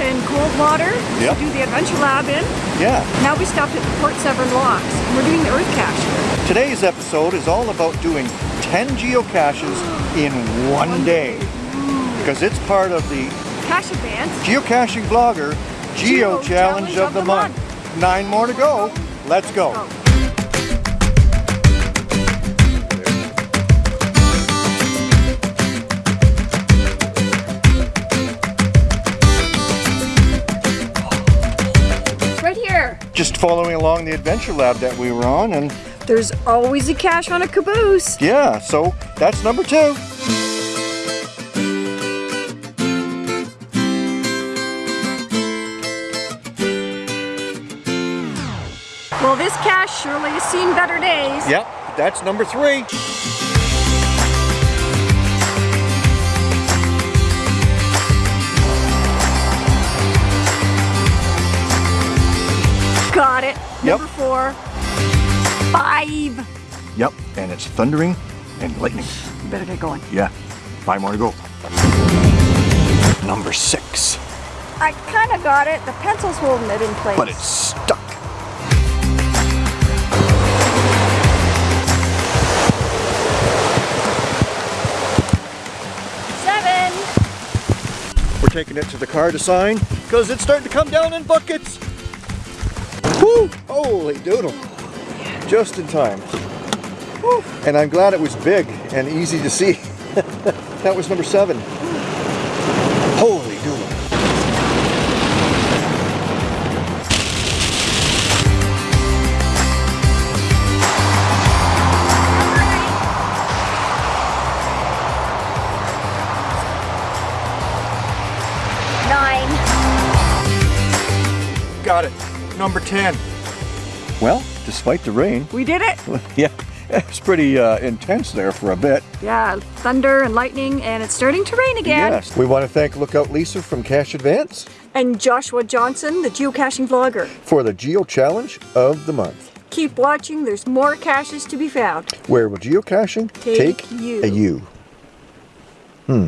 in Coldwater Yep. to do the Adventure Lab in. Yeah. Now we stopped at the Port Severn Locks. and We're doing the Earth Cache. Today's episode is all about doing 10 geocaches in one day. Because it's part of the Cache Advance. Geocaching Vlogger Geo, Geo Challenge of the, month. Nine more to go. Let's go. go. Just following along the adventure lab that we were on and There's always a cache on a caboose. yeah, so that's number two. Well, this cache surely has seen better days. Yep, that's number three. Yep. Number four. Five. Yep, and it's thundering and lightning. You better get going. Yeah, five more to go. Number six, I kind of got it. The pencil's holding it in place. but it's stuck. seven. We're taking it to the car to sign because it's starting to come down in buckets. Woo! Holy doodle. Just in time. Woo. And I'm glad it was big and easy to see. that was number seven. Holy doodle. Nine. Got it. Number 10. Well, despite the rain, We did it. yeah, it's pretty uh, intense there for a bit. Yeah, thunder and lightning, and it's starting to rain again. Yes. We want to thank Lookout Lisa from Cache Advance And Joshua Johnson, the geocaching vlogger. for the Geo Challenge of the month. Keep watching, there's more caches to be found. Where will geocaching Take you. a you? Hmm.